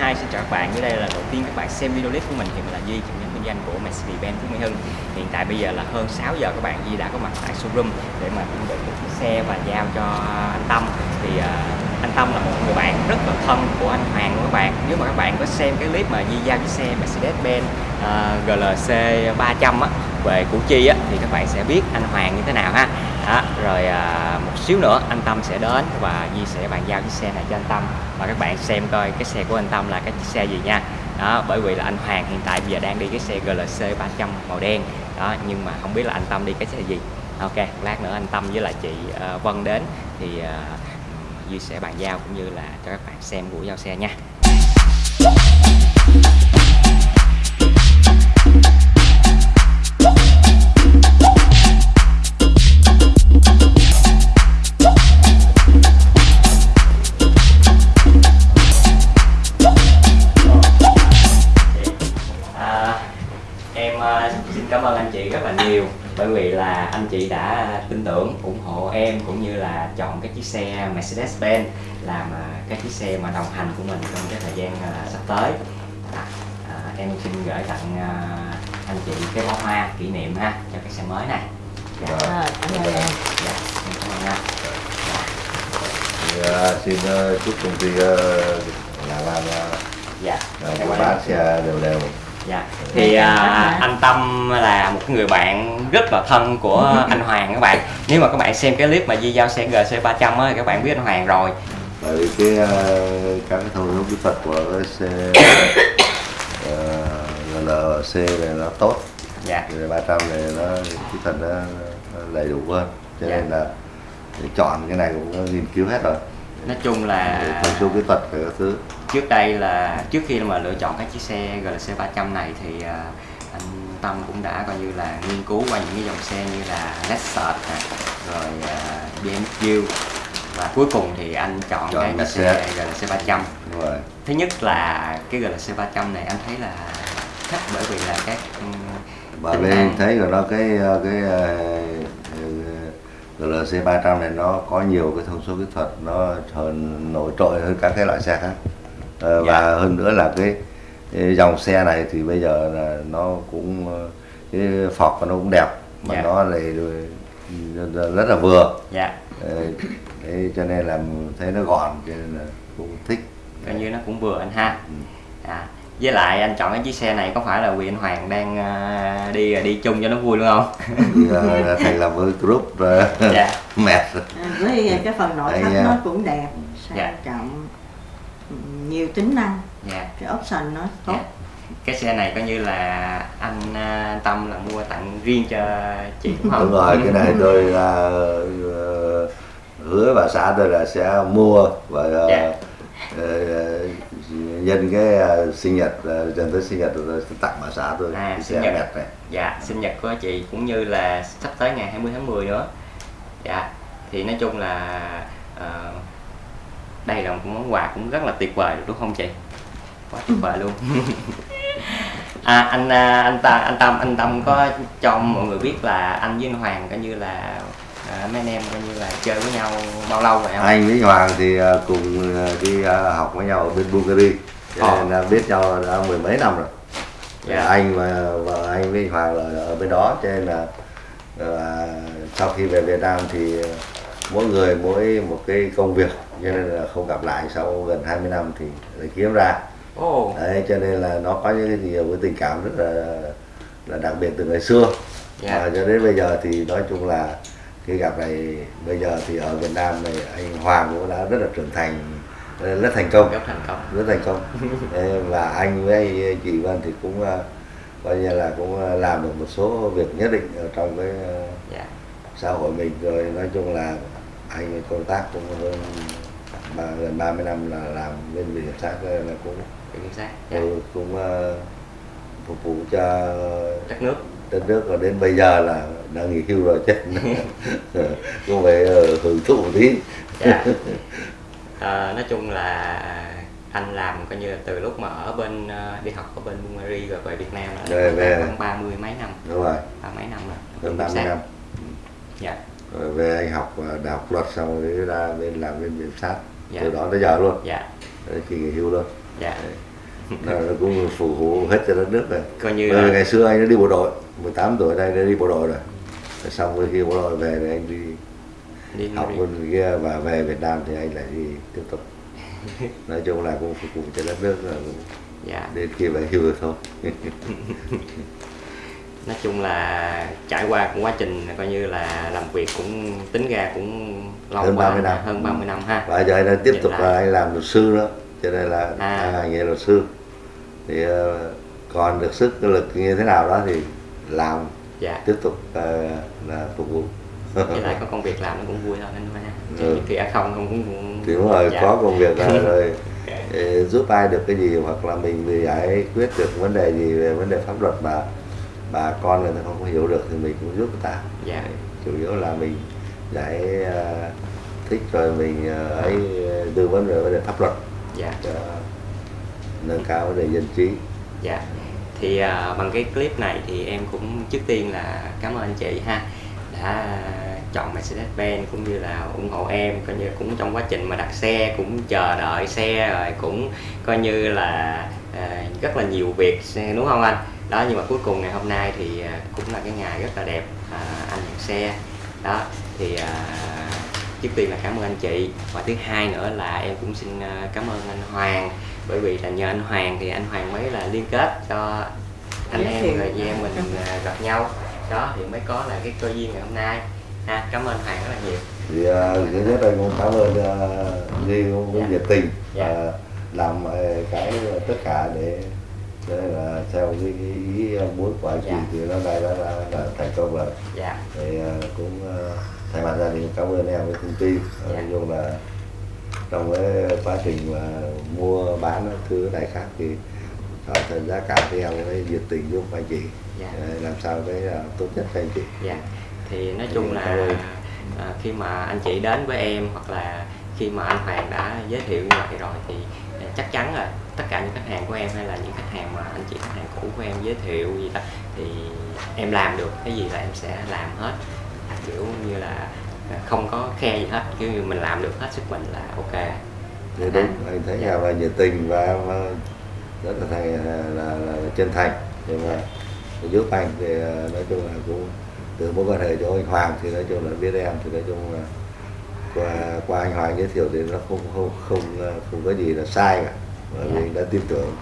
Hi, xin chào các bạn. Dưới đây là đầu tiên các bạn xem video clip của mình thì mình là Duy, trưởng nhóm kinh doanh của Mercedes-Benz Phú Mỹ Hưng. Hiện tại bây giờ là hơn 6 giờ các bạn Duy đã có mặt tại showroom để mà chuẩn bị một chiếc xe và giao cho anh Tâm. Thì uh, anh Tâm là một người bạn rất là thân của anh Hoàng của các bạn. Nếu mà các bạn có xem cái clip mà Duy giao chiếc xe Mercedes-Benz uh, ờ, GLC 300 á về Củ Chi á thì các bạn sẽ biết anh Hoàng như thế nào ha đó, rồi à, một xíu nữa anh Tâm sẽ đến và Di sẽ bàn giao chiếc xe này cho anh Tâm. Và các bạn xem coi cái xe của anh Tâm là cái chiếc xe gì nha. Đó bởi vì là anh Hoàng hiện tại bây giờ đang đi cái xe GLC 300 màu đen. Đó nhưng mà không biết là anh Tâm đi cái xe gì. Ok lát nữa anh Tâm với lại chị uh, Vân đến thì uh, Duy sẽ bàn giao cũng như là cho các bạn xem buổi giao xe nha. Anh chị đã tin tưởng ủng hộ em cũng như là chọn cái chiếc xe Mercedes-Benz làm à, cái chiếc xe mà đồng hành của mình trong cái thời gian uh, sắp tới. À, à, em xin gửi tặng anh chị cái bó hoa kỷ niệm ha cho cái xe mới này. Dạ. à, cảm ơn em. Dạ, cảm ơn anh uh, xin uh, chúc công ty uh, làm làm uh, dạ. bán xe đều đều dạ. Thì à, anh Tâm là một người bạn rất là thân của anh Hoàng các bạn. Nếu mà các bạn xem cái clip mà di giao xe GC 300 á các bạn biết anh Hoàng rồi. Bởi vì cái uh, các cái thông số kỹ thuật của cái xe uh, GLC này nó tốt. Dạ. Thì 300 này nó kỹ thuật nó, nó đầy đủ hơn. Cho dạ. nên là chọn cái này cũng nghiên cứu hết rồi nói chung là thông số kỹ thuật các thứ trước đây là trước khi mà lựa chọn cái chiếc xe GLC 300 này thì uh, anh Tâm cũng đã coi như là nghiên cứu qua những cái dòng xe như là Lexus rồi uh, BMW và cuối cùng thì anh chọn, chọn cái xe GLC 300 Đúng rồi. thứ nhất là cái GLC 300 này anh thấy là thích bởi vì là các bởi vì anh thấy của nó cái cái GLC 300 này nó có nhiều cái thông số kỹ thuật nó hơn nổi trội hơn các cái loại xe khác ờ, và dạ. hơn nữa là cái, cái dòng xe này thì bây giờ là nó cũng cái phọc nó cũng đẹp mà dạ. nó lại rất là vừa dạ. Đấy, cho nên là thấy nó gọn cho nên là cũng thích coi như nó cũng vừa anh ha ừ. à, với lại anh chọn cái chiếc xe này có phải là quyền Hoàng đang uh, đi đi chung cho nó vui luôn không? Thì, uh, thành lập với group rồi dạ. mệt với cái phần nội thất nó cũng đẹp sang dạ. trọng nhiều tính năng dạ. cái option nó tốt dạ. cái xe này coi như là anh uh, Tâm là mua tặng riêng cho chị đúng không? Đúng rồi, cái này tôi là uh, hứa bà xã tôi là sẽ mua và uh, dạ. uh, nhân cái uh, sinh nhật uh, dần tới sinh nhật sẽ tặng bà xã tôi à, sinh nhật. đẹp này dạ sinh nhật của chị cũng như là sắp tới ngày 20 tháng 10 nữa. Dạ thì nói chung là uh, đây là một món quà cũng rất là tuyệt vời đúng không chị? Quá tuyệt vời luôn. À, anh anh ta anh tâm anh tâm có cho mọi người biết là anh với anh hoàng coi như là à, mấy anh em coi như là chơi với nhau bao lâu rồi không? anh với hoàng thì cùng đi học với nhau ở bên Bulgaria cho nên là biết nhau đã mười mấy năm rồi yeah. anh và, và anh với hoàng là ở bên đó cho nên là à, sau khi về Việt Nam thì mỗi người mỗi một cái công việc cho nên là không gặp lại sau gần 20 năm thì lại kiếm ra oh. đấy cho nên là nó có những cái gì với tình cảm rất là là đặc biệt từ ngày xưa yeah. và cho đến bây giờ thì nói chung là cái gặp này bây giờ thì ở Việt Nam này anh Hoàng cũng đã rất là trưởng thành rất thành công. Rất thành công. Rất thành công. Và anh với chị Vân thì cũng coi như là cũng làm được một số việc nhất định ở trong cái yeah. xã hội mình. Rồi nói chung là anh công tác cũng hơn ba, gần 30 năm là làm bên viện kiểm sát là cũng kiểm sát dạ. cũng uh, phục vụ cho đất nước đất nước và đến bây giờ là đang nghỉ hưu rồi chứ. Cũng phải uh, hưởng thụ một tí. Dạ. à, nói chung là anh làm coi như là từ lúc mà ở bên uh, đi học ở bên Bulgaria rồi về Việt Nam là về, về. khoảng ba mươi mấy năm. Đúng rồi. Ba mấy năm rồi. Gần ba mươi năm. Dạ. Rồi về anh học đại học luật xong rồi ra bên làm bên viện sát. Dạ. từ đó tới giờ luôn. Dạ. Kỳ nghỉ hưu luôn. Dạ. Nó, nó cũng phục vụ hết cho đất nước rồi. Coi như là ngày xưa anh đã đi bộ đội 18 tuổi đây đã đi bộ đội rồi. Rồi xong rồi khi bộ đội về thì anh đi đi học bên kia và về Việt Nam thì anh lại đi tiếp tục. Nói chung là cũng phục vụ cho đất nước là cũng dạ. đến khi về hưu thôi. Nói chung là trải qua cũng quá trình coi như là làm việc cũng tính ra cũng lâu Hơn quá 30 năm. hơn 30 năm ha. Và giờ anh đang tiếp Hiện tục là anh làm luật sư nữa cho nên là À. ngành nghề luật sư thì ờ, còn được sức lực như thế nào đó thì làm dạ. tiếp tục ờ, là phục vụ. Với lại có công việc làm nó cũng vui hơn anh ha chứ Ừ. không không cũng, cũng thì đúng rồi dạ. có công việc là rồi ờ, giúp ai được cái gì hoặc là mình thì giải quyết được vấn đề gì về vấn đề pháp luật mà bà con người ta không có hiểu được thì mình cũng giúp người ta. Dạ. Chủ yếu là mình giải ờ, thích rồi mình ờ, ấy tư vấn về vấn đề pháp luật. Dạ. Cho nâng cao vấn đề dân trí. Dạ. Thì à, bằng cái clip này thì em cũng trước tiên là cảm ơn anh chị ha đã chọn Mercedes-Benz cũng như là ủng hộ em coi như cũng trong quá trình mà đặt xe cũng chờ đợi xe rồi cũng coi như là à, rất là nhiều việc đúng không anh? Đó nhưng mà cuối cùng ngày hôm nay thì à, cũng là cái ngày rất là đẹp à, anh nhận xe. Đó thì à, trước tiên là cảm ơn anh chị. Và thứ hai nữa là em cũng xin à, cảm ơn anh Hoàng bởi vì là nhờ anh Hoàng thì anh Hoàng mới là liên kết cho anh Giới em rồi chị em mình à, gặp nhau đó thì mới có là cái cơ duyên ngày hôm nay ha cảm ơn Hoàng rất là nhiều thì ờ, thứ nhất anh cũng cảm ơn uh, Duy cũng, Dạ. nhiệt tình Dạ. làm cái tất cả để để là theo cái ý, ý muốn của anh chị Dạ. thì nó đây đã, đã, đã thành công rồi dạ thì cũng thay mặt gia đình cảm ơn em với thông tin Dạ. nói chung là trong cái quá trình mà mua bán thứ này khác thì thỏa thuận giá cả thì em mới nhiệt tình giúp anh chị. Dạ. làm sao cái là tốt nhất cho anh chị. Dạ. Thì nói chung là à, khi mà anh chị đến với em hoặc là khi mà anh Hoàng đã giới thiệu như vậy rồi thì à, chắc chắn là tất cả những khách hàng của em hay là những khách hàng mà anh chị khách hàng cũ của em giới thiệu gì đó thì em làm được cái gì là em sẽ làm hết. Kiểu như là không có khe gì hết kiểu như mình làm được hết sức mình là ok. Thì đúng anh thấy Dạ. nhà và nhiệt tình và ờ, rất là thành là, là, là chân thành. Nhưng mà để giúp anh thì ờ, nói chung là cũng từ mối quan hệ cho anh Hoàng thì nói chung là biết em thì nói chung là qua qua anh Hoàng giới thiệu thì nó không không không ờ, không có gì là sai cả. Bởi vì đã tin tưởng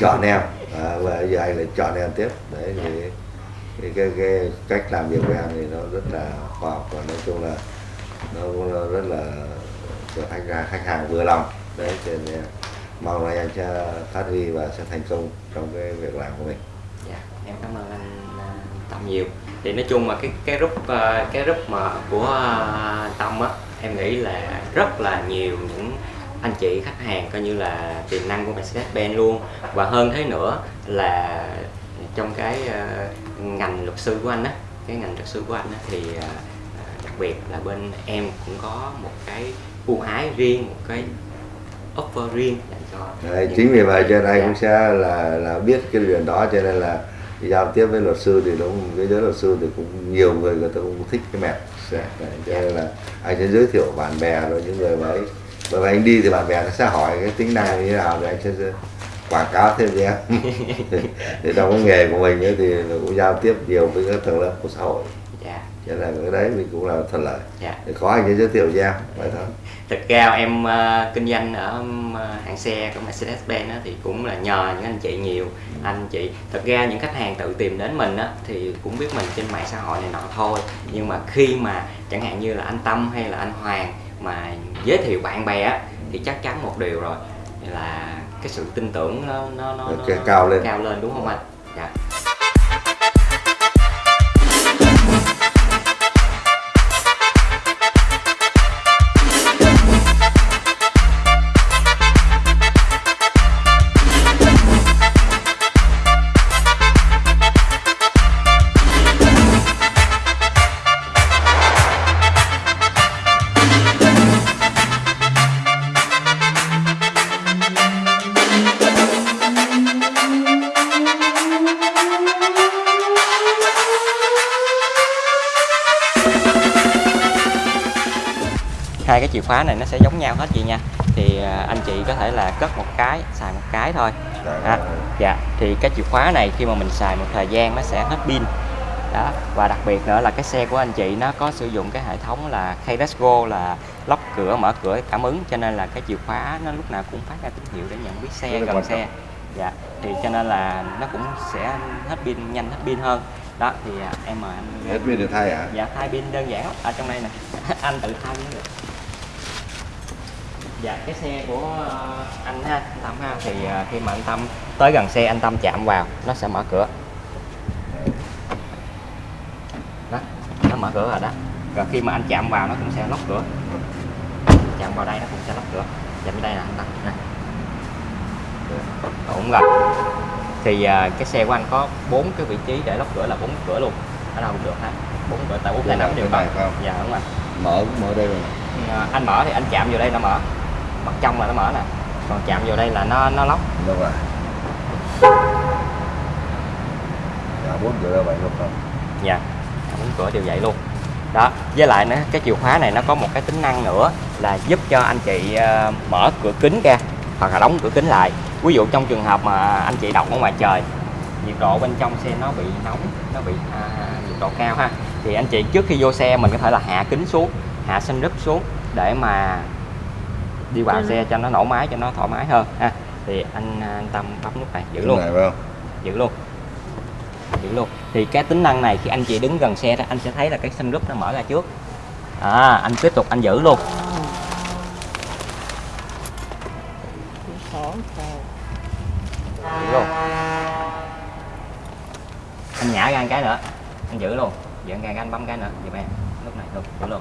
chọn em à, và giờ anh lại chọn em tiếp. Đấy thì thì cái, cái cách làm việc của em thì nó rất là khoa học và nói chung là nó cũng rất là cho khách hàng khách hàng vừa lòng. Đấy cho nên mong là anh sẽ phát huy và sẽ thành công trong cái việc làm của mình. Dạ, em cảm ơn anh Tâm nhiều. Thì nói chung mà cái cái group ờ, cái group mà của ờ, Tâm á, em nghĩ là rất là nhiều những anh chị khách hàng coi như là tiềm năng của Mercedes-Benz luôn. Và hơn thế nữa là trong cái à, ngành luật sư của anh á, cái ngành luật sư của anh á thì à, à, đặc biệt là bên em cũng có một cái ưu ái riêng, một cái offer riêng dành cho đấy, chính vì vậy cho nên anh Dạ. cũng sẽ là là biết cái chuyện đó cho nên là giao tiếp với luật sư thì đúng với giới luật sư thì cũng nhiều người người ta cũng thích cái mẹt đấy, cho nên là anh sẽ giới thiệu bạn bè rồi những người mà ấy bởi vì anh đi thì bạn bè nó sẽ hỏi cái tính năng như thế nào thì anh sẽ quảng cáo thêm em thì trong cái nghề của mình ấy thì nó cũng giao tiếp nhiều với các tầng lớp của xã hội. Dạ. Cho nên cái đấy mình cũng là thuận lợi. Dạ. Thì có anh giới thiệu cho em vậy thôi. Thực ra em ờ, kinh doanh ở um, hãng xe của Mercedes-Benz á, thì cũng là nhờ những anh chị nhiều. Anh chị thực ra những khách hàng tự tìm đến mình á, thì cũng biết mình trên mạng xã hội này nọ thôi. Nhưng mà khi mà chẳng hạn như là anh Tâm hay là anh Hoàng mà giới thiệu bạn bè á, thì chắc chắn một điều rồi là cái sự tin tưởng nó nó nó, Ok, nó cao lên. cao lên đúng không anh dạ hai cái chìa khóa này nó sẽ giống nhau hết chị nha. Thì à, anh chị có thể là cất một cái xài một cái thôi. Dạ. à, dạ thì cái chìa khóa này khi mà mình xài một thời gian nó sẽ hết pin. Đó và đặc biệt nữa là cái xe của anh chị nó có sử dụng cái hệ thống là keyless go là lóc cửa mở cửa cảm ứng. Cho nên là cái chìa khóa nó lúc nào cũng phát ra tín hiệu để nhận biết Rất xe là gần xe. dạ thì cho nên là nó cũng sẽ hết pin nhanh hết pin hơn. Đó thì à, em mời anh. Hết pin được thay hả? Dạ thay pin đơn giản. Lắm ở trong đây nè. Anh tự thay cũng được dạ cái xe của ờ, anh ha anh tâm ha. Thì ờ, khi mà anh tâm tới gần xe anh tâm chạm vào nó sẽ mở cửa. Đó nó mở cửa rồi đó. Rồi khi mà anh chạm vào nó cũng sẽ lóc cửa. Chạm vào đây nó cũng sẽ lóc cửa. Chạm đây nè anh tâm. Nè. Ổn rồi. Thì à, cái xe của anh có bốn cái vị trí để lóc cửa là bốn cửa luôn. Ở đâu cũng được ha. Bốn cửa tại bốn tay nắm đều không? dạ đúng rồi. Mở mở đây rồi À, anh mở thì anh chạm vào đây nó mở mặt trong là nó mở nè. Còn chạm vào đây là nó nó lóc. Đâu rồi. Dạ bốn giờ ra vậy luôn không nha bốn cửa đều vậy luôn. Đó với lại nữa cái chìa khóa này nó có một cái tính năng nữa là giúp cho anh chị ờ, mở cửa kính ra hoặc là đóng cửa kính lại. Ví dụ trong trường hợp mà anh chị đọc ở ngoài trời nhiệt độ bên trong xe nó bị nóng nó bị à, nhiệt độ cao ha thì anh chị trước khi vô xe mình có thể là hạ kính xuống hạ sunroof xuống để mà đi vào Ừ. xe cho nó nổ máy cho nó thoải mái hơn. Ha thì anh, anh tâm bấm nút này giữ luôn. này phải không? Giữ luôn. Giữ luôn. Thì cái tính năng này khi anh chị đứng gần xe đó anh sẽ thấy là cái sunroof nó mở ra trước. À anh tiếp tục anh giữ luôn. Giữ luôn. Anh nhả ra một cái nữa. Anh giữ luôn. Giữ ra cái anh bấm cái nữa. Giùm em. Lúc này luôn giữ luôn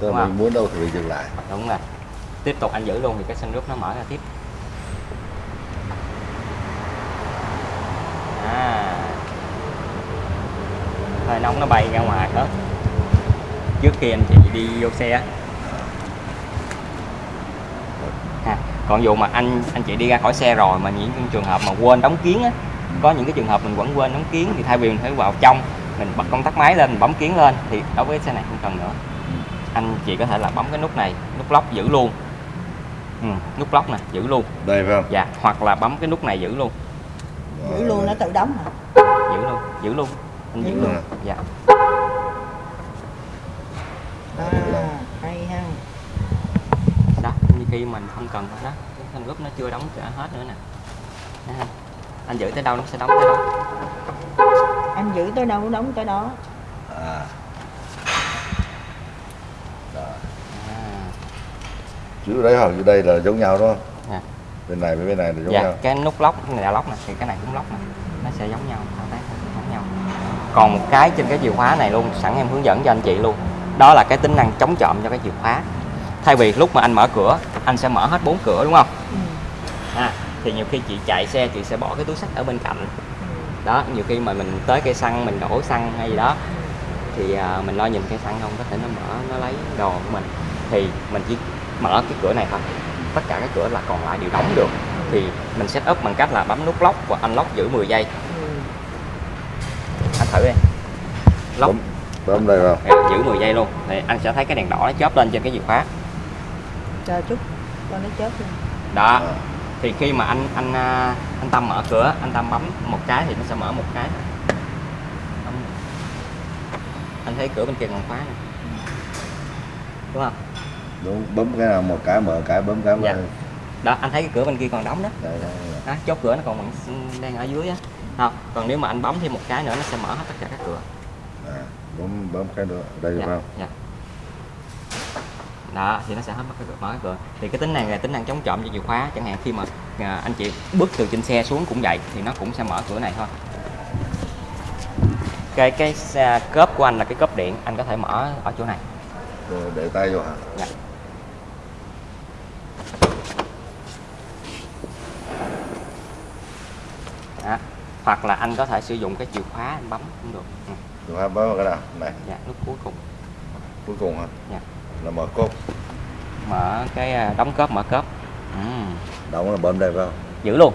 Tức Đúng là không? mình muốn đâu thì mình dừng lại. Đúng rồi. Tiếp tục anh giữ luôn thì cái sunroof nó mở ra tiếp. À. Hơi nóng nó bay ra ngoài hết. Trước khi anh chị đi vô xe á. ha còn dù mà anh anh chị đi ra khỏi xe rồi mà những trường hợp mà quên đóng kiến á có những cái trường hợp mình vẫn quên đóng kiến thì thay vì mình phải vào trong mình bật công tắc máy lên mình bấm kiến lên thì đối với xe này không cần nữa anh chị có thể là bấm cái nút này nút lóc giữ luôn. Ừ, nút lóc nè giữ luôn. Đây phải không? Dạ hoặc là bấm cái nút này giữ luôn. Giữ luôn nó tự đóng hả? giữ luôn giữ luôn. Anh giữ Giữ luôn. luôn. dạ. À, hay ha. đó như khi mình không cần đó cái thanh group nó chưa đóng cả hết nữa nè. Đó ha. anh giữ tới đâu nó sẽ đóng tới đó. Anh giữ tới đâu đóng tới đó. à Rồi. à, chữ đấy hoặc chữ đây là giống nhau đúng không? Dạ. bên này với bên này là giống dạ nhau. cái nút lóc này là lóc nè thì cái này cũng lóc nè nó sẽ giống nhau thao tác giống nhau. Còn một cái trên cái chìa khóa này luôn sẵn em hướng dẫn cho anh chị luôn đó là cái tính năng chống trộm cho cái chìa khóa. Thay vì lúc mà anh mở cửa anh sẽ mở hết bốn cửa đúng không? Ừ. à, thì nhiều khi chị chạy xe chị sẽ bỏ cái túi sách ở bên cạnh. Ừ. đó nhiều khi mà mình tới cây xăng mình đổ xăng hay gì đó thì à, mình lo nhìn cây xăng không có thể nó mở nó lấy đồ của mình. Thì mình chỉ mở cái cửa này thôi. Tất cả các cửa là còn lại đều đóng được. Thì mình set up bằng cách là bấm nút lock và unlock giữ 10 giây. Ừ. anh thử đi. Lock. Bấm đây vào. Dạ, giữ 10 giây luôn. Thì anh sẽ thấy cái đèn đỏ nó chớp lên trên cái chìa khóa. Chờ chút. Cho nó chớp lên. đó. À. thì khi mà anh anh à, anh tâm mở cửa anh tâm bấm một cái thì nó sẽ mở một cái. Anh thấy cửa bên kia còn khóa nè. Đúng không đúng bấm cái nào một cái mở cái bấm cái Dạ. mở đó anh thấy cái cửa bên kia còn đóng đó. Đây, đây, đây. đó, chốt cửa nó còn đang ở dưới á. Không còn nếu mà anh bấm thêm một cái nữa nó sẽ mở hết tất cả các cửa. À, bấm bấm cái nữa đây dạ, phải không? dạ. đó thì nó sẽ hết mất cái cửa mở cái cửa. Thì cái tính này là tính năng chống trộm cho chìa khóa chẳng hạn khi mà à, anh chị bước từ trên xe xuống cũng vậy thì nó cũng sẽ mở cửa này thôi. Cái cái xe- cốp của anh là cái cốp điện anh có thể mở ở chỗ này. Rồi để tay vô hả? Dạ. Đó. hoặc là anh có thể sử dụng cái chìa khóa anh bấm cũng được ừ. Đúng không? bấm vào cái nào này dạ nút cuối cùng cuối cùng hả Dạ. là mở cốt mở cái à, đóng cốp mở cốp ừ. đóng là bấm đây phải không giữ luôn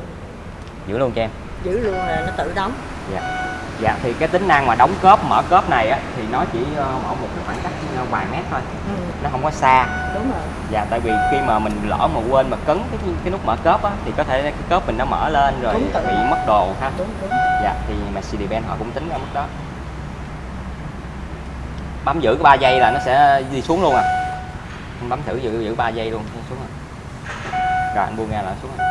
giữ luôn cho em Giữ luôn là nó tự đóng. dạ dạ thì cái tính năng mà đóng cốp mở cốp này á thì nó chỉ ờ, ở một cái khoảng cách ờ, vài mét thôi. Ừ. nó không có xa. Đúng rồi. Dạ tại vì khi mà mình lỡ mà quên mà cấn cái cái nút mở cốp á thì có thể cái cốp mình nó mở lên rồi Đúng bị mất đồ ha. Đúng đúng. Dạ thì Mercedes-Benz họ cũng tính ra mức đó. Bấm giữ cái 3 giây là nó sẽ đi xuống luôn à. Anh bấm thử giữ giữ 3 giây luôn nó xuống rồi. Rồi anh buông ra là nó xuống rồi.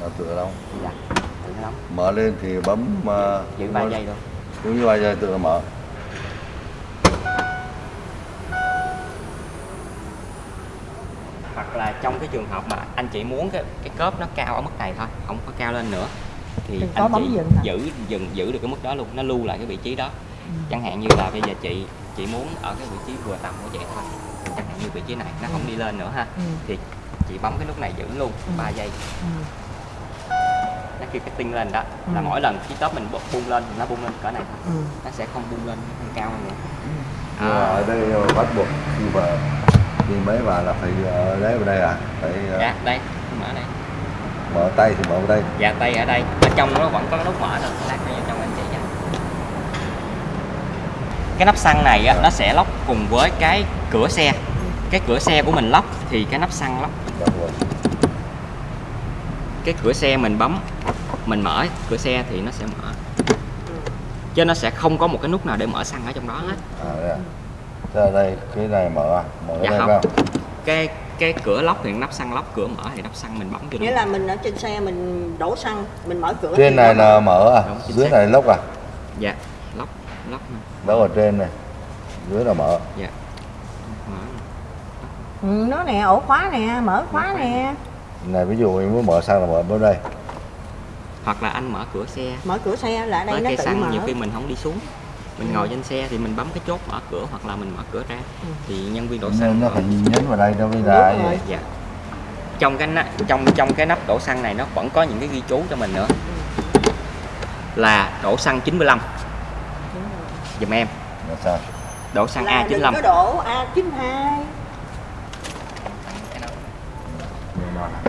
Nó tựa đâu? Dạ đóng mở lên thì bấm uh, giữ 3 giây luôn đúng như ba giây tự nó mở hoặc là trong cái trường hợp mà anh chị muốn cái cái cốp nó cao ở mức này thôi không có cao lên nữa thì Đừng anh chị dừng giữ dừng giữ được cái mức đó luôn nó lưu lại cái vị trí đó Ừ. chẳng hạn như là bây giờ chị chị muốn ở cái vị trí vừa tầm của vậy thôi chẳng hạn như vị trí này nó không đi lên nữa ha ừ. thì chị bấm cái nút này giữ luôn Ừ. 3 giây Ừ. tinh lên đó là Ừ. mỗi lần cái top mình bu- bung lên thì nó bung lên cỡ này thôi Ừ. nó sẽ không bung lên không cao hơn nữa. Mà à, ở đây bắt buộc khi mà đi mấy vào là phải ở đấy vào đây à? Phải uh, dạ đây mở đây. mở tay thì mở vào đây. Dạ tay ở đây. Ở trong nó vẫn có cái nút mở nữa lát nữa vô trong anh chị nha. Cái nắp xăng này á, nó sẽ lóc cùng với cái cửa xe. Cái cửa xe của mình lóc thì cái nắp xăng lóc. Rồi. cái cửa xe mình bấm mình mở cửa xe thì nó sẽ mở. Chứ nó sẽ không có một cái nút nào để mở xăng ở trong đó hết. À đây à. Thế đây cái này mở à? Mở Dạ đây không. vào cái cái cửa lóc thì nắp xăng lóc cửa mở thì nắp xăng mình bấm cho nghĩa là mình ở trên xe mình đổ xăng mình mở cửa trên này là mở. à? Đúng, dưới xác. này lốc à? Dạ lóc lóc lốc ở trên này. Dưới là mở. Dạ. Mở ừ, nó nè ổ khóa nè mở khóa nè. này ví dụ mình muốn mở sang là mở bên đây hoặc là anh mở cửa xe. Mở cửa xe là ở đây nó cây tự xăng mở. nhiều khi mình không đi xuống. Mình Ừ. ngồi trên xe thì mình bấm cái chốt mở cửa hoặc là mình mở cửa ra. Ừ. thì nhân viên đổ xăng nó phải nhấn vào đây đâu rồi. gì dạ. Trong cái nắp trong trong cái nắp đổ xăng này nó vẫn có những cái ghi chú cho mình nữa. Là đổ xăng 95 Đúng rồi. giùm em. Sao? Đổ xăng là đừng A95 có đổ A92 Nên nó là-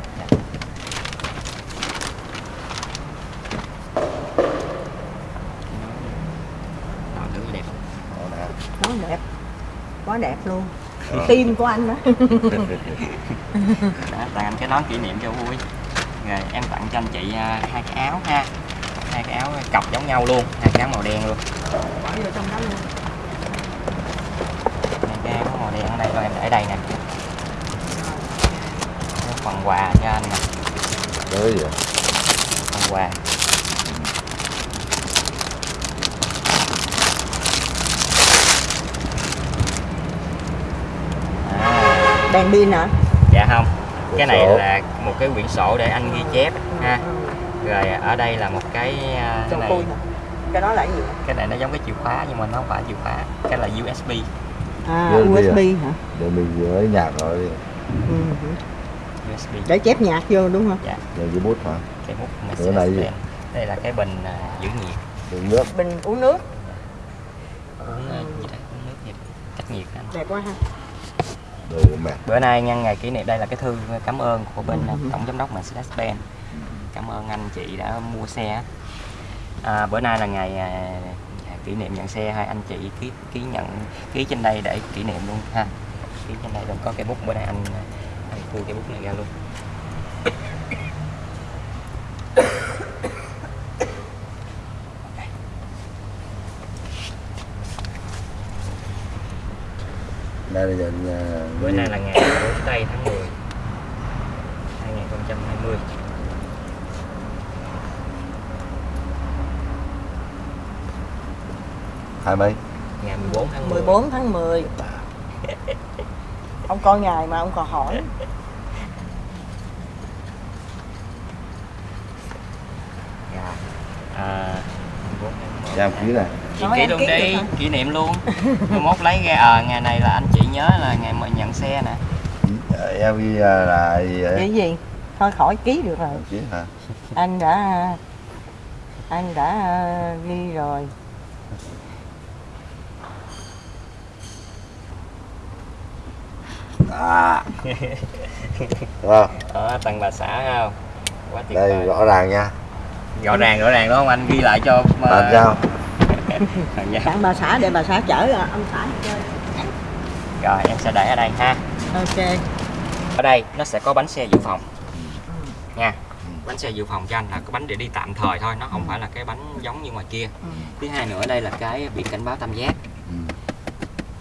Đó, thử đẹp không? nó nè. nó đẹp quá đẹp luôn. Ờ. tim của anh đó. Đó, tặng anh cái nón kỷ niệm cho vui. Rồi em tặng cho anh chị à, hai cái áo ha. Hai cái áo cọc giống nhau luôn hai cái áo màu đen luôn. Bỏ vô trong đó luôn. Hai cái áo màu đen ở đây rồi em để đây nè. Phần quà cho anh nè. Tới gì phần quà đèn pin hả? Dạ không. Cái này sổ. là một cái quyển sổ để anh ghi chép ha. Ừ. rồi ở đây là một cái à, cái này. cái đó là cái gì? Cái này nó giống cái chìa khóa nhưng mà nó không phải chìa khóa cái là USB à USB à? USB hả? Để mình lấy nhạc rồi đi. Ừ. USB để chép nhạc vô đúng không? Dạ. Để cái bút hả? Cái mút Cái này gì? Đây là cái bình à, giữ nhiệt. Đựng nước. Bình uống nước. Uống à, gì đó uống nước nhiệt. Cách nhiệt anh đẹp quá ha bữa nay nhân ngày kỷ niệm đây là cái thư cảm ơn của bên Ừ. tổng giám đốc Mercedes-Benz cảm ơn anh chị đã mua xe. À, bữa nay là ngày à, kỷ niệm nhận xe hai anh chị ký ký nhận ký trên đây để kỷ niệm luôn ha. Ký trên đây rồi có cây bút bữa nay anh anh thu cây bút này ra luôn là nhận à, bữa nay là ngày 4 tây tháng 10 2020 hai mấy? Ngày 14 tháng 10 14 tháng 10 ông coi ngày mà ông còn hỏi. Dạ. à, 14 tháng 10 giam ký này chị em luôn đi kỷ niệm luôn. Mai mốt lấy ra à, ngày này là anh chị nhớ là ngày mà nhận xe nè. Ờ, em ghi à, là gì vậy? Gì? Thôi khỏi ký được rồi. Ký hả? Anh đã anh đã ờ, ghi rồi. À. Đúng không? ở tầng bà xã không? Quá tuyệt đây vời. rõ ràng nha. Rõ ràng rõ ràng đúng không? Anh ghi lại cho mà... bạn sao. tặng bà xã để bà xã chở ông xã đi chơi. Rồi em sẽ để ở đây ha. Ok. Ở đây nó sẽ có bánh xe dự phòng. Nha bánh xe dự phòng cho anh là có bánh để đi tạm thời thôi nó không phải là cái bánh giống như ngoài kia. Ừ. thứ hai nữa đây là cái biển cảnh báo tam giác. Ừ.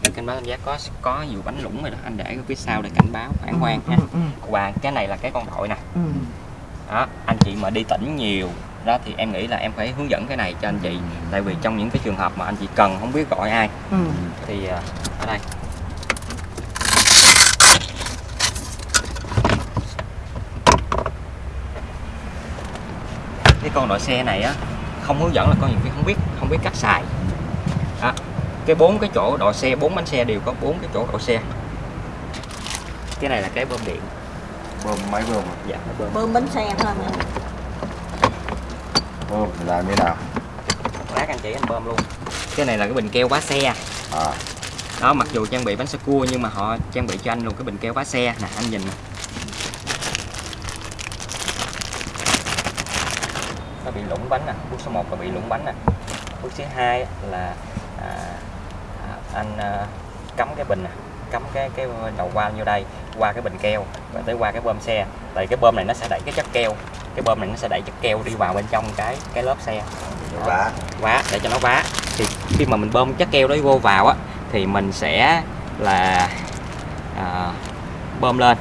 biển cảnh báo tam giác có có nhiều bánh lũng rồi đó anh để ở phía sau để cảnh báo phản quang ha. Ừ, ừ, và cái này là cái con đội nè. Ừ. đó anh chị mà đi tỉnh nhiều đó thì em nghĩ là em phải hướng dẫn cái này cho anh chị. Tại vì trong những cái trường hợp mà anh chị cần không biết gọi ai. Ừ. thì à, ở đây. Cái con đội xe này á không hướng dẫn là con nhiều khi không biết không biết cách xài. Đó. cái bốn cái chỗ đội xe bốn bánh xe đều có bốn cái chỗ đội xe. Cái này là cái bơm điện. Bơm máy bơm dạ bơm. Bơm bánh xe thôi mà thì làm thế nào? Lát anh chỉ anh bơm luôn. Cái này là cái bình keo vá xe. À. Đó mặc dù trang bị bánh sơ cua nhưng mà họ trang bị cho anh luôn cái bình keo vá xe. Nè anh nhìn. Nè nó bị lủng bánh nè bước số 1 là bị lủng bánh nè bước thứ hai là à, à, anh à, cắm cái bình nè cắm cái cái đầu van vô đây qua cái bình keo và tới qua cái bơm xe. Tại cái bơm này nó sẽ đẩy cái chất keo cái bơm này nó sẽ đẩy chất keo đi vào bên trong cái cái lớp xe. Vá. Vá để cho nó vá. Thì khi mà mình bơm chất keo đó vô vào á thì mình sẽ là à, bơm lên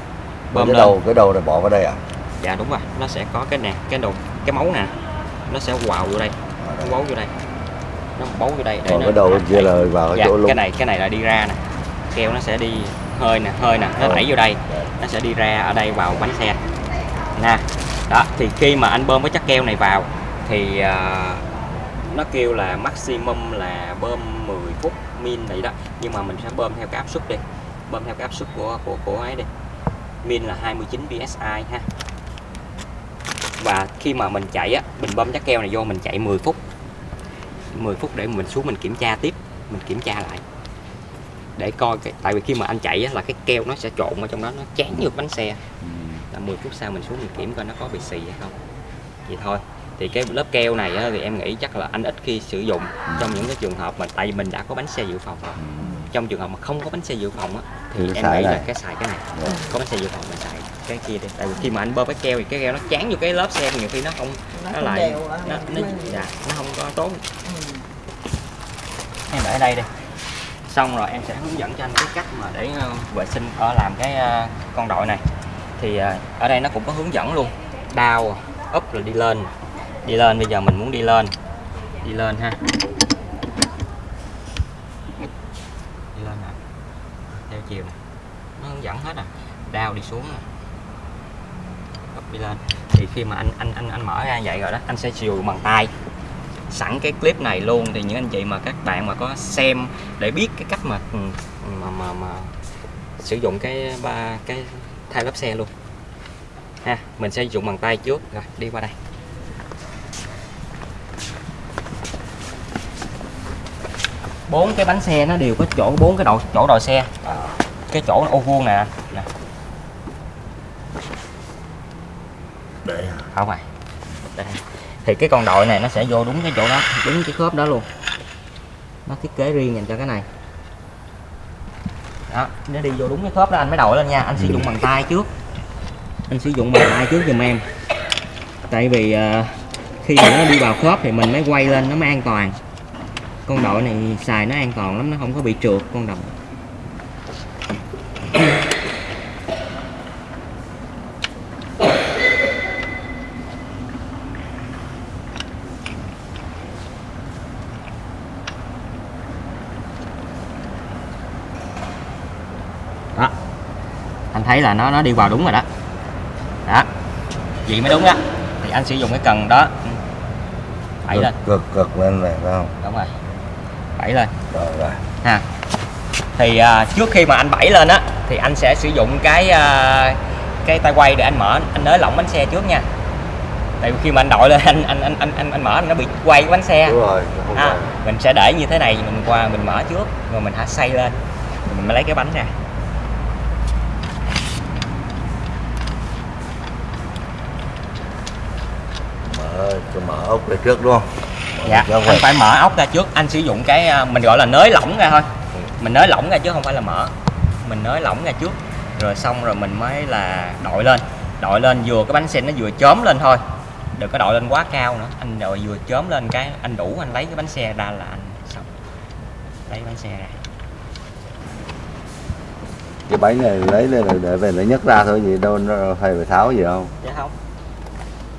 bơm cái lên. đầu cái đầu này bỏ vào đây à? Dạ đúng rồi. Nó sẽ có cái nè cái đầu cái máu nè nó sẽ quào vô đây nó bấu vô đây. Nó bấu vô đây để còn nó cái đầu kia là vào dạ, chỗ lung cái này cái này là đi ra nè. Keo nó sẽ đi hơi nè hơi nè nó đẩy vô đây. Nó sẽ đi ra ở đây vào bánh xe. Nè đó thì khi mà anh bơm cái chất keo này vào thì uh, nó kêu là maximum là bơm 10 phút min vậy đó. Nhưng mà mình sẽ bơm theo cái áp suất đi bơm theo cái áp suất của của của ấy đi. Min là 29 psi ha. Và khi mà mình chạy á mình bơm chất keo này vô mình chạy 10 phút. 10 phút để mình xuống mình kiểm tra tiếp mình kiểm tra lại. Để coi cái tại vì khi mà anh chạy á, là cái keo nó sẽ trộn ở trong đó nó chán ngược bánh xe. Ừ là 10 phút sau mình xuống mình kiểm coi nó có bị xì hay không. Vậy thôi. Thì cái lớp keo này á, thì em nghĩ chắc là anh ít khi sử dụng trong những cái trường hợp mà tại vì mình đã có bánh xe dự phòng rồi. Trong trường hợp mà không có bánh xe dự phòng á thì Thì em nghĩ là này. cái xài cái này. Dạ. có bánh xe dự phòng mình xài cái kia đi. Tại vì khi mà anh bơm cái keo thì cái keo nó chán vô cái lớp xe nhiều khi nó không nó nó không lại đều á, nó, nó, nó- dạ, nó không có tốt. Ừ. em để ở đây đi. Xong rồi em sẽ hướng dẫn cho anh cái cách mà để ờ, vệ sinh ở làm cái ờ, con đội này thì à, ở đây nó cũng có hướng dẫn luôn. Đau up rồi đi lên. Đi lên bây giờ mình muốn đi lên. Đi lên ha. Đi lên nè. Theo chiều nè. Nó hướng dẫn hết à. Đau đi xuống nè. Up đi lên. Thì khi mà anh anh anh anh mở ra vậy rồi đó anh sẽ chiều bằng tay. Sẵn cái clip này luôn. Thì những anh chị mà các bạn mà có xem để biết cái cách mà ừ, mà mà, mà sử dụng cái ba cái thay lớp xe luôn. Ha mình sẽ dùng bằng tay trước. Rồi đi qua đây. Bốn cái bánh xe nó đều có chỗ bốn cái đầu chỗ đòi xe. À. Cái chỗ ô vuông nè. Nè. Để không phải. Đây. thì cái con đội này nó sẽ vô đúng cái chỗ đó đúng cái khớp đó luôn. Nó thiết kế riêng dành cho cái này đó nó đi vô đúng cái khớp đó anh mới đội lên nha. Anh sử dụng bằng tay trước. Anh sử dụng bằng tay trước giùm em. Tại vì uh, khi mà nó đi vào khớp thì mình mới quay lên nó mới an toàn. Con đội này xài nó an toàn lắm nó không có bị trượt con đội. Thấy là nó nó đi vào đúng rồi đó. Đó. Vậy mới đúng đó thì anh sử dụng cái cần đó. Đẩy lên. cực cực lên này phải không? Đúng rồi. Đẩy lên. Rồi rồi. Ha. Thì à, trước khi mà anh bẫy lên á thì anh sẽ sử dụng cái à, cái tay quay để anh mở. Anh nới lỏng bánh xe trước nha. Tại vì khi mà anh đội lên anh anh anh anh anh, anh mở nó bị quay cái bánh xe. Đúng rồi à, mình sẽ để như thế này mình qua mình mở trước rồi mình hả xoay lên. Rồi mình mới lấy cái bánh ra cho mở ốc về trước đúng không? Dạ Dạ, anh phải mở ốc ra trước. Anh sử dụng cái à, mình gọi là nới lỏng ra thôi. Mình nới lỏng ra chứ không phải là mở. Mình nới lỏng ra trước rồi xong rồi mình mới là đội lên. Đội lên vừa cái bánh xe nó vừa chớm lên thôi. Đừng có đội lên quá cao nữa. Anh đội vừa chớm lên cái anh đủ anh lấy cái bánh xe ra là anh xong. Lấy bánh xe ra. Cái bánh này lấy lên là để về nó nhấc ra thôi gì đâu nó phải phải tháo gì không? Dạ không.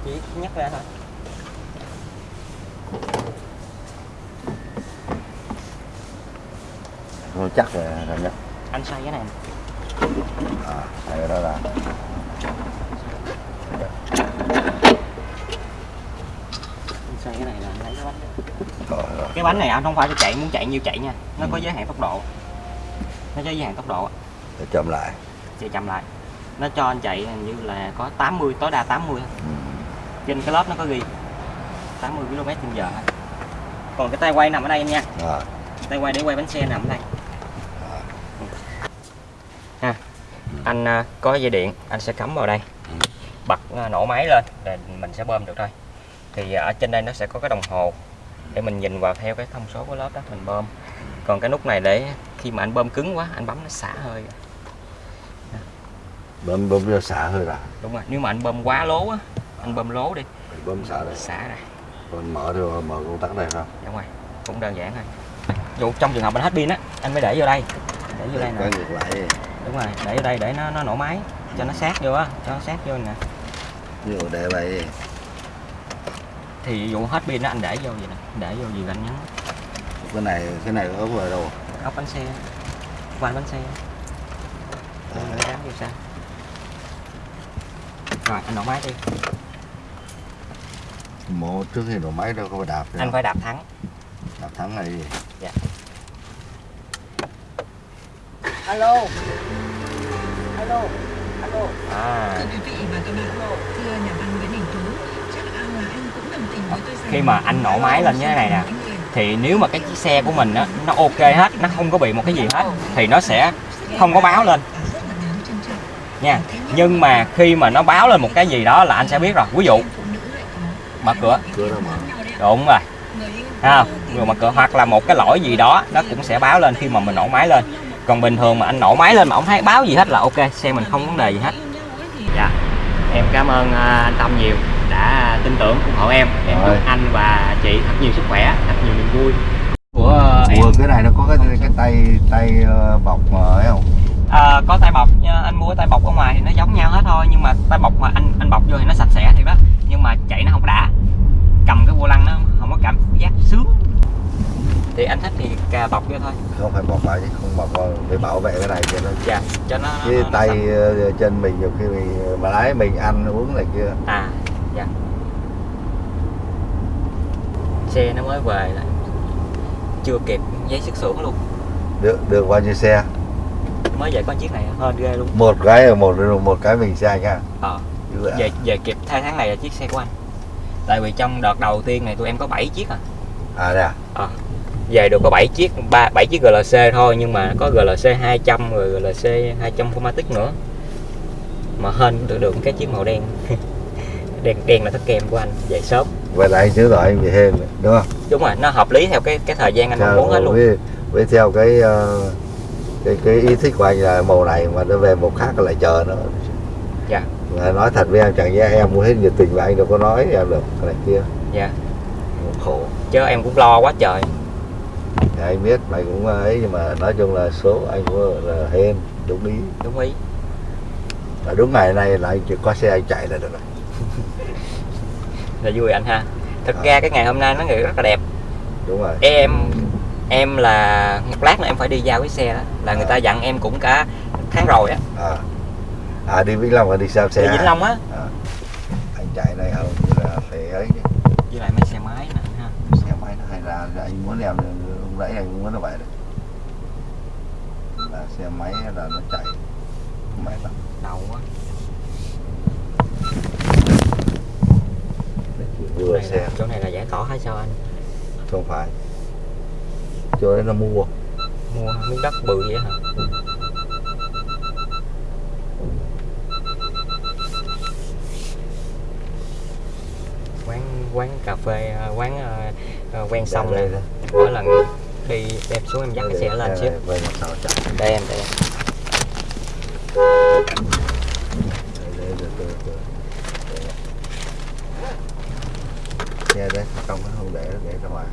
Chỉ nhắc ra thôi không chắc là thằng nhấc anh xoay cái này. À cái đó là anh xoay cái này là anh lấy cái bánh rồi, rồi. cái bánh này anh không phải cho chạy muốn chạy nhiêu chạy nha. Nó có giới hạn tốc độ. Nó có giới hạn tốc độ để chậm lại. Chạy chậm lại. Nó cho anh chạy hình như là có 80 tối đa 80 thôi. ừ. trên cái lớp nó có ghi 80 km trên giờ thôi. còn cái tay quay nằm ở đây em nha. À, tay quay để quay bánh xe nằm ở đây ha anh à, có dây điện anh sẽ cắm vào đây. Ừ. bật à, nổ máy lên để mình sẽ bơm được thôi. Thì ở trên đây nó sẽ có cái đồng hồ để mình nhìn vào theo cái thông số của lớp đó mình bơm. Còn cái nút này để khi mà anh bơm cứng quá anh bấm nó xả hơi. Bơm bơm cho xả hơi ra đúng rồi nếu mà anh bơm quá lố á anh bơm lố đi. Mình bơm xả đây. Xả ra. Còn mở rồi mở công tắc đây không đúng rồi cũng đơn giản thôi. Dụ trong trường hợp anh hết pin á anh mới để vô đây. Để vô đây nè. ngược lại đúng rồi để vô đây để nó nó nổ máy cho nó sát vô á cho nó sát vô nè. Ví dụ để vậy. Thì dụ hết pin á anh để vô vậy nè để vô gì anh nhấn cái này cái này ốc rồi đâu. Ốc bánh xe van bánh xe. À, để gắn vô sao. Rồi anh nổ máy đi. Một trước khi nổ máy đâu có phải đạp anh phải đạp thắng đạp thắng này gì alo. Alo. Alo. À. Thưa quý vị và các bạn, thưa nhà văn Nguyễn Đình Tú, chắc là anh cũng đồng tình với tôi rằng khi mà anh nổ máy lên như thế này nè. Thì nếu mà cái chiếc xe của mình á nó ok hết nó không có bị một cái gì hết thì nó sẽ không có báo lên. Nha. Nhưng mà khi mà nó báo lên một cái gì đó là anh sẽ biết rồi. Ví dụ mở cửa. đúng rồi. Không? rồi mở cửa hoặc là một cái lỗi gì đó nó cũng sẽ báo lên khi mà mình nổ máy lên còn bình thường mà anh nổ máy lên mà không thấy báo gì hết là ok xe mình không vấn đề gì hết. Dạ em cảm ơn à, anh Tâm nhiều đã tin tưởng ủng hộ em. Em chúc anh và chị thật nhiều sức khỏe thật nhiều niềm vui. Của em. Ủa cái này nó có cái cái tay tay ờ, bọc mà ấy không? À, có tay bọc nha, anh mua cái tay bọc ở ngoài thì nó giống nhau hết thôi nhưng mà tay bọc mà anh anh bọc vô thì nó sạch sẽ thì đó nhưng mà chạy nó không đã. Cầm cái vô lăng nó không có cảm giác sướng thì anh thích thì cà bọc vô thôi. Không phải bọc lại chứ không bọc vào để bảo vệ cái này cho nó dạ cho nó, cái nó, nó tay sạch. ờ, mình nhiều khi mình mà lái mình ăn uống này kia. À dạ. Xe nó mới về là chưa kịp giấy xuất xưởng luôn. Được được bao nhiêu xe? Mới về có chiếc này hơn ghê luôn. Một cái là một một cái mình xe nha. Ờ ạ. về về kịp thay tháng này là chiếc xe của anh. Tại vì trong đợt đầu tiên này tụi em có 7 chiếc à. À đây à? Ờ. về được có 7 chiếc ba 7 chiếc GLC thôi nhưng mà có GLC 200 rồi GLC 200 Formatic nữa. Mà hên được được cái chiếc màu đen. Đen đen là thất kem của anh về sớm. Là chứ rồi anh bị hên rồi, đúng không? Đúng rồi nó hợp lý theo cái cái thời gian anh mong muốn hết luôn. với, với theo cái ờ, cái cái ý thích của anh là màu này mà nó về màu khác lại chờ nó. Dạ. Nói thật với em chẳng nhẽ em muốn hết nhiệt tình và anh đâu có nói em được cái này kia. Dạ. Khổ. Chứ em cũng lo quá trời anh biết mày cũng ấy nhưng mà nói chung là số anh cũng là hên đúng ý. Đúng ý. Và đúng ngày này là anh chỉ có xe anh chạy là được rồi. Là vui anh ha. Thực Ờ. ra cái ngày hôm nay nó rất là đẹp. Đúng rồi. Em em là một lát nữa em phải đi giao cái xe đó. Là người ta dặn em cũng cả tháng rồi á. À, à đi Vĩnh Long và đi sao xe đi? Vĩnh Long á. À. anh chạy hầu như là phải ấy với lại mấy xe máy anh ha. Xe máy nó hay ra anh muốn em lúc nãy anh cũng muốn nó vậy đấy. Là xe máy là nó chạy? Mệt lắm đầu quá. Vừa này xe. là, chỗ này là giải tỏa hay sao anh? Không phải. Chỗ đấy nó mua. Mua miếng đất bự vậy hả? Quán quán cà phê uh, quán uh, quen sông nè. mỗi lần khi đẹp xuống em dắt cái xe lên dạ, xíu. đây em đây em. Dạ, xe đấy không không để để ra ngoài.